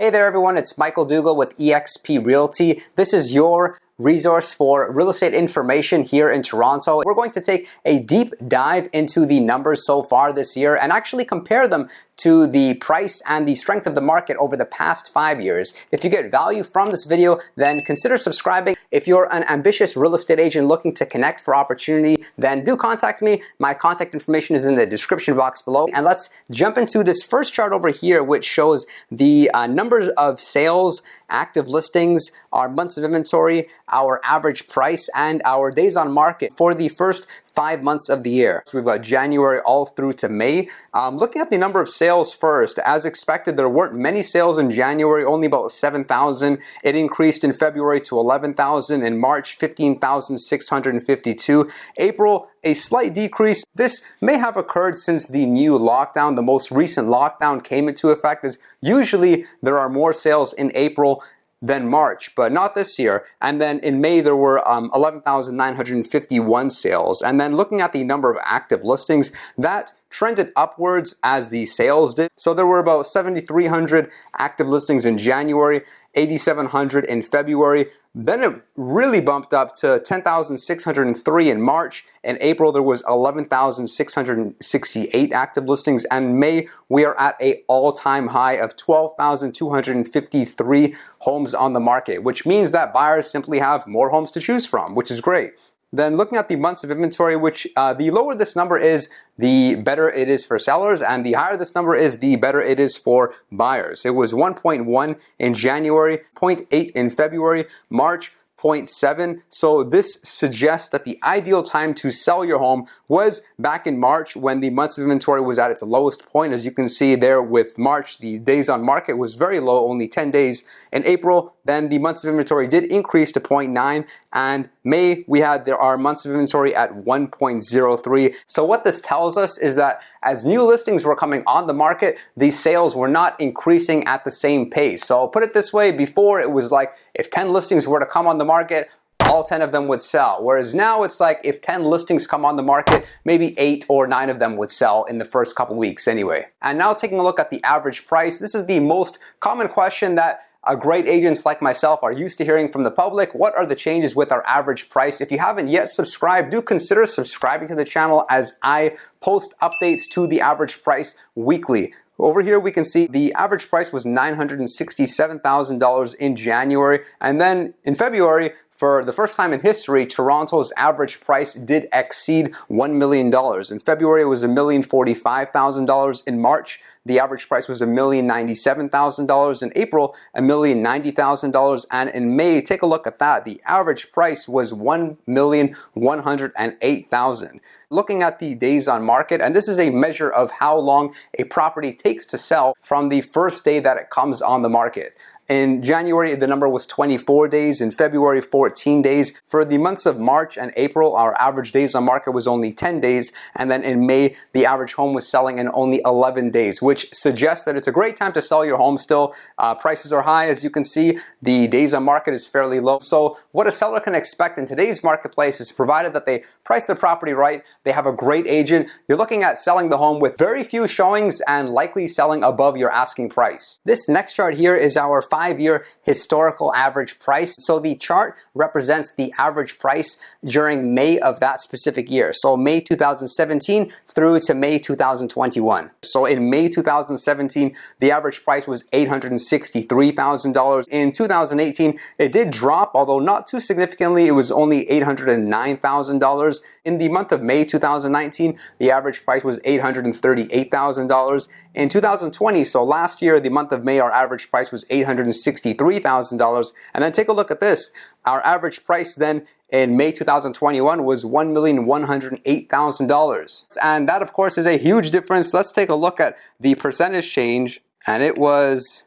Hey there everyone, it's Michael Dougal with eXp Realty. This is your resource for real estate information here in Toronto. We're going to take a deep dive into the numbers so far this year and actually compare them to the price and the strength of the market over the past five years. If you get value from this video, then consider subscribing. If you're an ambitious real estate agent looking to connect for opportunity, then do contact me. My contact information is in the description box below. And let's jump into this first chart over here, which shows the uh, numbers of sales active listings, our months of inventory, our average price, and our days on market for the first five months of the year. So we've got January all through to May. Um, looking at the number of sales first, as expected, there weren't many sales in January, only about 7,000. It increased in February to 11,000. In March, 15,652. April, a slight decrease. This may have occurred since the new lockdown. The most recent lockdown came into effect as usually there are more sales in April than March, but not this year. And then in May, there were um, 11,951 sales. And then looking at the number of active listings, that trended upwards as the sales did. So there were about 7,300 active listings in January, 8,700 in February. Then it really bumped up to 10,603 in March. In April, there was 11,668 active listings. And May, we are at a all-time high of 12,253 homes on the market, which means that buyers simply have more homes to choose from, which is great. Then looking at the months of inventory, which uh, the lower this number is, the better it is for sellers, and the higher this number is, the better it is for buyers. It was 1.1 in January, 0.8 in February, March 0.7. So this suggests that the ideal time to sell your home was back in March when the months of inventory was at its lowest point. As you can see there with March, the days on market was very low, only 10 days. In April, then the months of inventory did increase to 0.9 and May we had there are months of inventory at 1.03. So what this tells us is that as new listings were coming on the market, these sales were not increasing at the same pace. So I'll put it this way, before it was like if 10 listings were to come on the market, all 10 of them would sell. Whereas now it's like if 10 listings come on the market, maybe 8 or 9 of them would sell in the first couple weeks anyway. And now taking a look at the average price, this is the most common question that uh, great agents like myself are used to hearing from the public. What are the changes with our average price? If you haven't yet subscribed, do consider subscribing to the channel as I post updates to the average price weekly. Over here we can see the average price was $967,000 in January and then in February for the first time in history, Toronto's average price did exceed $1 million. In February, it was $1,045,000. In March, the average price was $1,097,000. In April, $1,090,000. And in May, take a look at that. The average price was 1,108,000 looking at the days on market, and this is a measure of how long a property takes to sell from the first day that it comes on the market. In January, the number was 24 days. In February, 14 days. For the months of March and April, our average days on market was only 10 days. And then in May, the average home was selling in only 11 days, which suggests that it's a great time to sell your home still. Uh, prices are high, as you can see. The days on market is fairly low. So what a seller can expect in today's marketplace is provided that they price the property right, they have a great agent, you're looking at selling the home with very few showings and likely selling above your asking price. This next chart here is our five-year historical average price. So the chart represents the average price during May of that specific year. So May 2017 through to May 2021. So in May 2017, the average price was $863,000. In 2018, it did drop, although not too significantly. It was only $809,000. In the month of May 2019, the average price was $838,000. In 2020, so last year, the month of May, our average price was $863,000. And then take a look at this. Our average price then in May 2021 was $1,108,000. And that, of course, is a huge difference. Let's take a look at the percentage change. And it was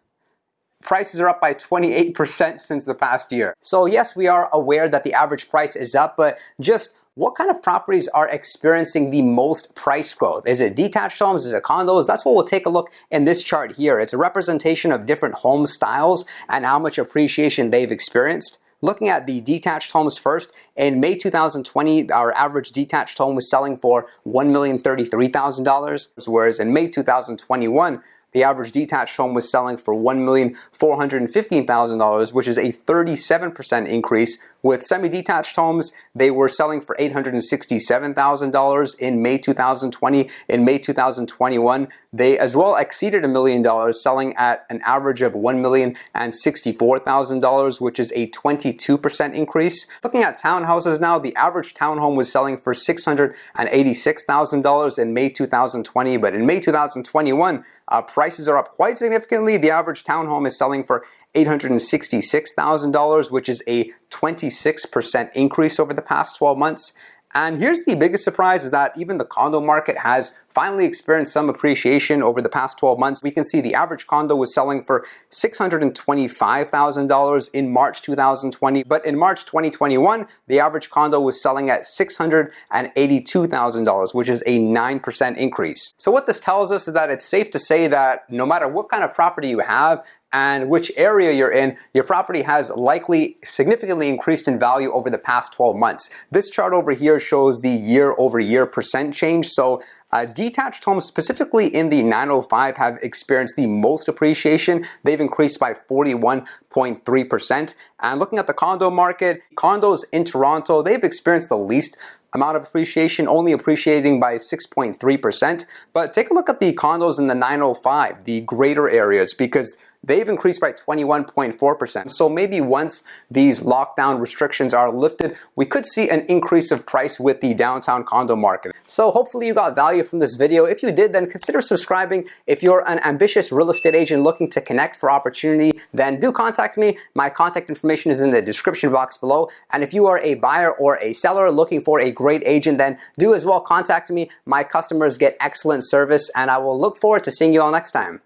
prices are up by 28% since the past year. So yes, we are aware that the average price is up, but just what kind of properties are experiencing the most price growth? Is it detached homes? Is it condos? That's what we'll take a look in this chart here. It's a representation of different home styles and how much appreciation they've experienced. Looking at the detached homes first, in May 2020, our average detached home was selling for $1,033,000, whereas in May 2021, the average detached home was selling for $1,415,000, which is a 37% increase. With semi-detached homes, they were selling for $867,000 in May 2020. In May 2021, they as well exceeded a million dollars, selling at an average of $1,064,000, which is a 22% increase. Looking at townhouses now, the average townhome was selling for $686,000 in May 2020, but in May 2021, uh, prices are up quite significantly. The average townhome is selling for $866,000, which is a 26% increase over the past 12 months. And here's the biggest surprise is that even the condo market has finally experienced some appreciation over the past 12 months. We can see the average condo was selling for $625,000 in March 2020, but in March 2021, the average condo was selling at $682,000, which is a 9% increase. So what this tells us is that it's safe to say that no matter what kind of property you have, and which area you're in, your property has likely significantly increased in value over the past 12 months. This chart over here shows the year over year percent change. So uh, detached homes, specifically in the 905, have experienced the most appreciation. They've increased by 41.3%. And looking at the condo market, condos in Toronto, they've experienced the least amount of appreciation, only appreciating by 6.3%. But take a look at the condos in the 905, the greater areas, because they've increased by 21.4%. So maybe once these lockdown restrictions are lifted, we could see an increase of price with the downtown condo market. So hopefully you got value from this video. If you did, then consider subscribing. If you're an ambitious real estate agent looking to connect for opportunity, then do contact me. My contact information is in the description box below. And if you are a buyer or a seller looking for a great agent, then do as well contact me. My customers get excellent service and I will look forward to seeing you all next time.